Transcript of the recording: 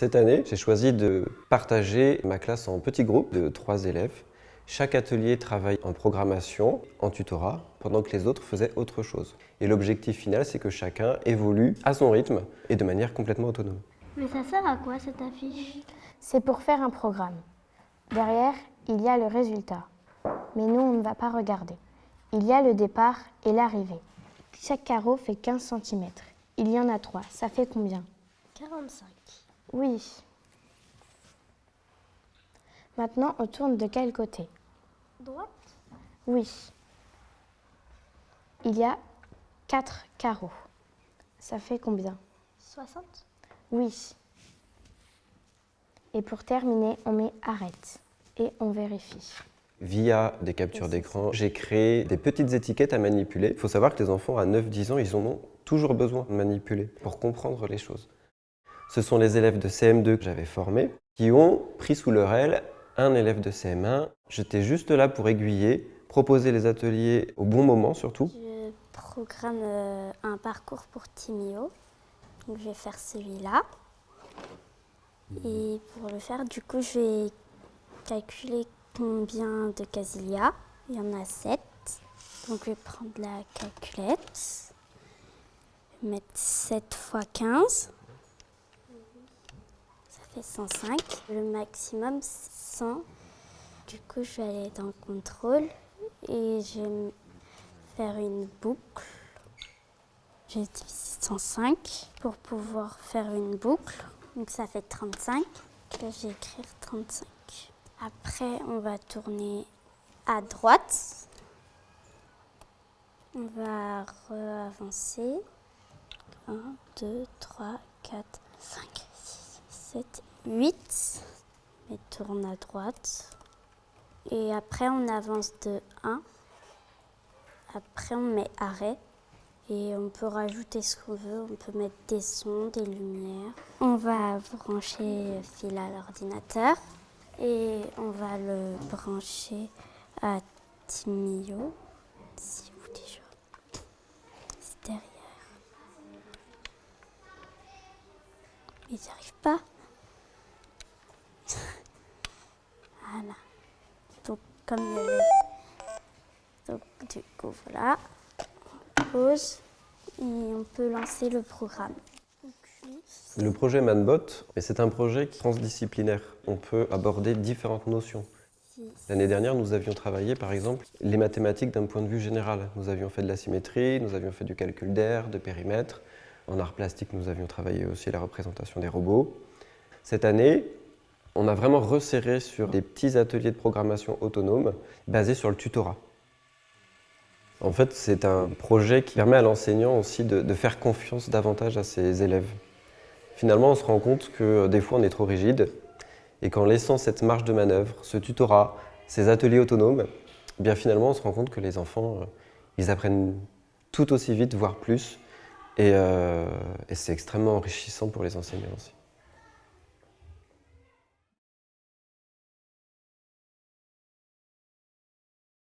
Cette année, j'ai choisi de partager ma classe en petits groupes de trois élèves. Chaque atelier travaille en programmation, en tutorat, pendant que les autres faisaient autre chose. Et l'objectif final, c'est que chacun évolue à son rythme et de manière complètement autonome. Mais ça sert à quoi cette affiche? C'est pour faire un programme. Derrière, il y a le résultat. Mais nous, on ne va pas regarder. Il y a le départ et l'arrivée. Chaque carreau fait 15 cm. Il y en a trois. Ça fait combien? 45. Oui. Maintenant, on tourne de quel côté? Droite? Oui. Il y a quatre carreaux. Ça fait combien? 60 Oui. Et pour terminer, on met arrête et on vérifie. Via des captures d'écran, j'ai créé des petites étiquettes à manipuler. Il faut savoir que les enfants à 9-10 ans, ils en ont toujours besoin de manipuler pour comprendre les choses. Ce sont les élèves de CM2 que j'avais formés qui ont pris sous leur aile un élève de CM1. J'étais juste là pour aiguiller, proposer les ateliers au bon moment surtout. Je programme euh, un parcours pour Timio. Donc je vais faire celui-là. Et pour le faire, du coup, je vais calculer combien de cases il y a. Il y en a 7. Donc je vais prendre la calculette. Mettre 7 x 15. Ça fait 105. Le maximum, 100. Du coup, je vais aller dans contrôle et je vais faire une boucle. J'ai divisé 105 pour pouvoir faire une boucle. Donc ça fait 35. Là, je vais écrire 35. Après, on va tourner à droite. On va avancer. 1, 2, 3, 4, 5, 6, 7, 8. Et tourne à droite. Et après, on avance de 1. Après, on met arrêt. Et on peut rajouter ce qu'on veut. On peut mettre des sons, des lumières. On va brancher fil à l'ordinateur. Et on va le brancher à Timio. Si vous déjà? C'est derrière. Ils n'y arrivent pas. voilà. Donc, comme. Donc, du coup, voilà. On pose et on peut lancer le programme. Le projet Manbot, c'est un projet transdisciplinaire. On peut aborder différentes notions. L'année dernière, nous avions travaillé, par exemple, les mathématiques d'un point de vue général. Nous avions fait de la symétrie, nous avions fait du calcul d'air, de périmètre. En art plastique, nous avions travaillé aussi la représentation des robots. Cette année, on a vraiment resserré sur des petits ateliers de programmation autonomes basés sur le tutorat. En fait, c'est un projet qui permet à l'enseignant aussi de, faire confiance davantage à ses élèves. Finalement, on se rend compte que euh, des fois, on est trop rigide et qu'en laissant cette marge de manœuvre, ce tutorat, ces ateliers autonomes, eh bien finalement, on se rend compte que les enfants, euh, ils apprennent tout aussi vite, voire plus. Et, euh, et c'est extrêmement enrichissant pour les enseignants aussi.